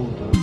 tudo.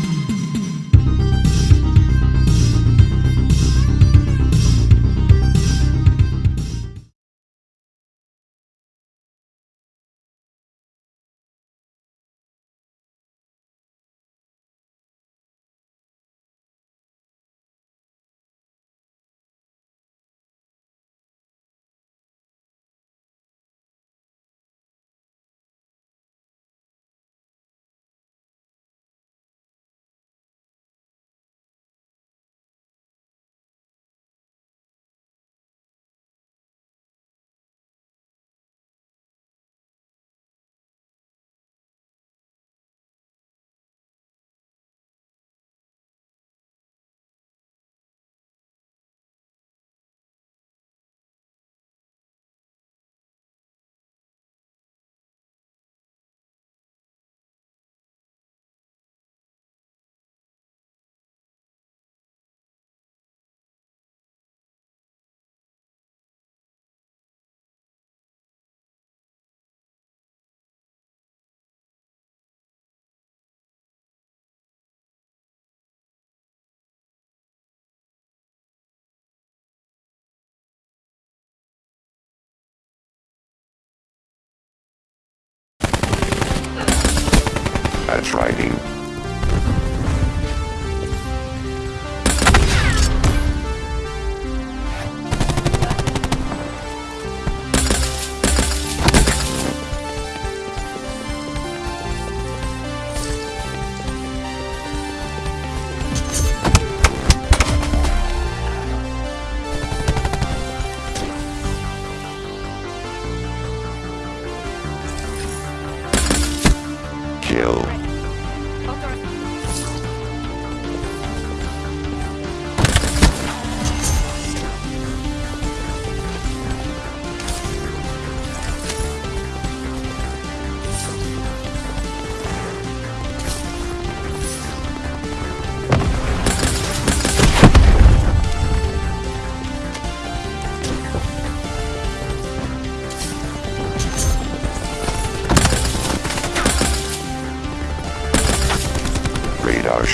Writing.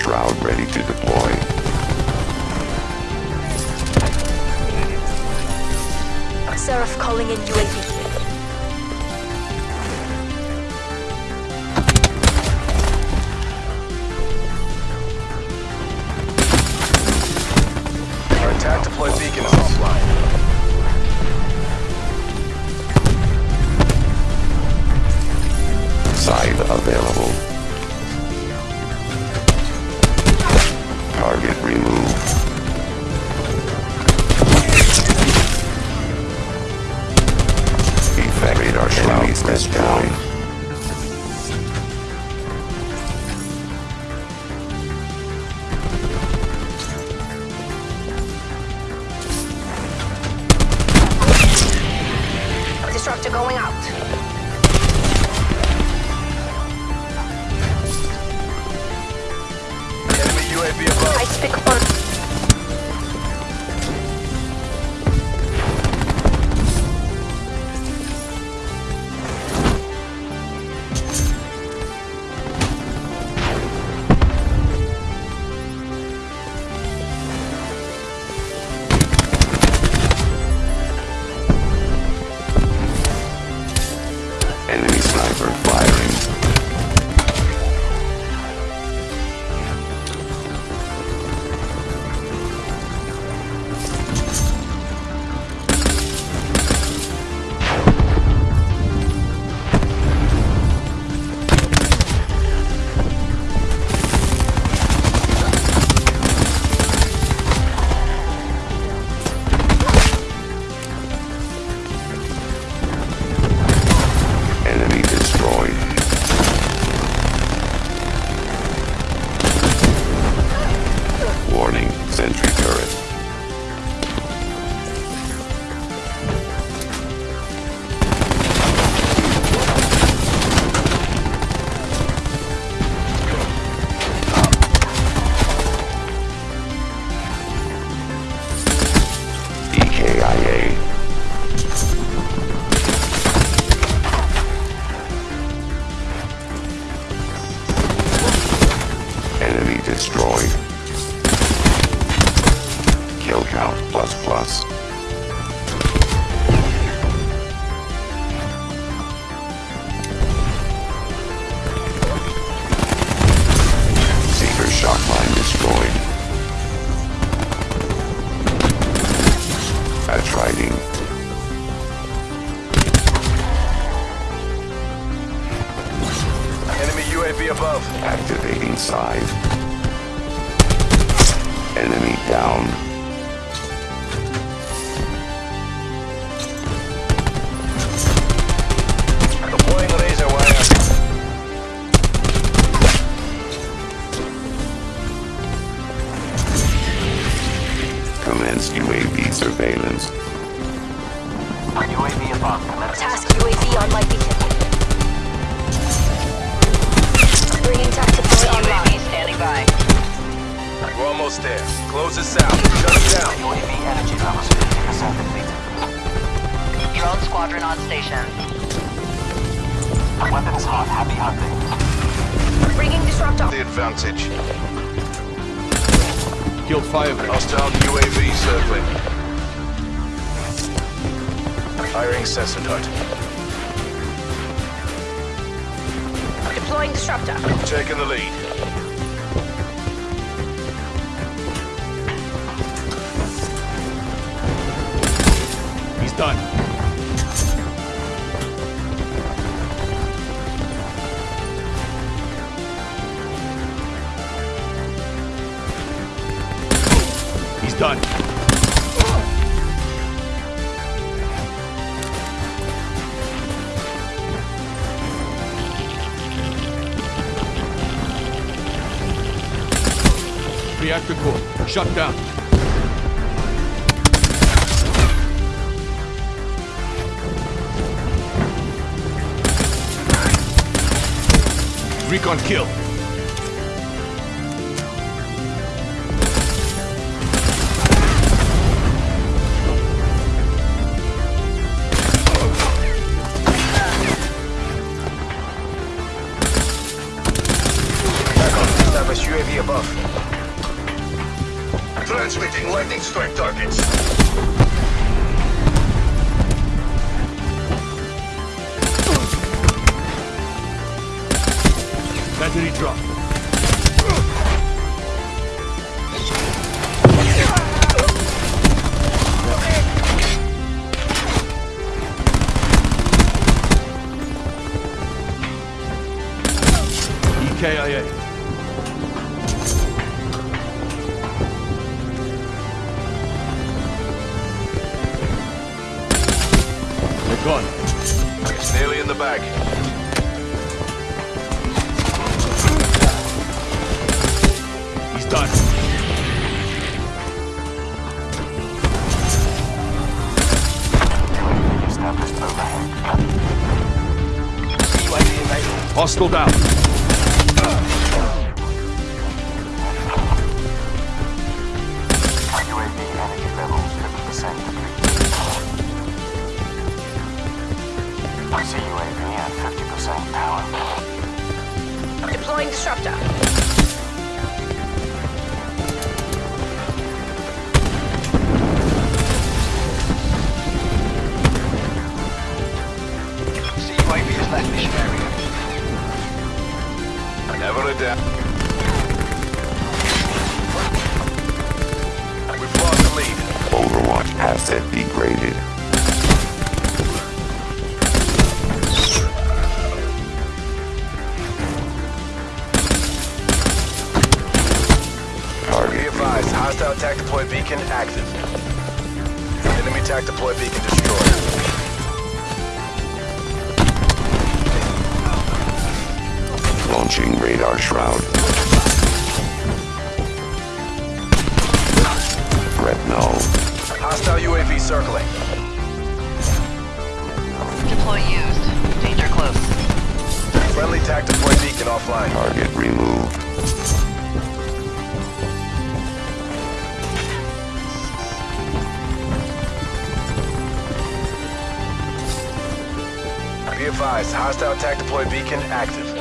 Shroud ready to deploy. Seraph calling in UAV. Target removed. Effect radar shroud destroyed. Disruptor going out. Kill count plus plus. Seeker destroyed. Enemy UAV above. Activating side. Enemy down. Commence UAV surveillance. UAV above. Task UAV on my beacon. Bringing tac deploy online. standing by. We're almost there. Close this out. Shut it down. UAV energy levels 50% depleted. Drone squadron on station. Weapons hot. Happy hunting. Bringing disruptor. The advantage. Killed Firebreak. Hostile UAV circling. Firing sensor dart. Deploying disruptor. Taking the lead. He's done. Reactor core, shut down. Recon kill. Strike targets. Battery drop. EKIA. Bag. He's done. Established overhead. Hostile down. Deploying disruptor. See UAV has left mission area. Never a doubt. We've lost the lead. Overwatch asset degraded. Tac deploy beacon active. Enemy tac deploy beacon destroyed. launching radar shroud. Threat null. Hostile UAV circling. Deploy used. Danger close. Friendly tac deploy beacon offline. Target removed. Advised, hostile attack deploy beacon active.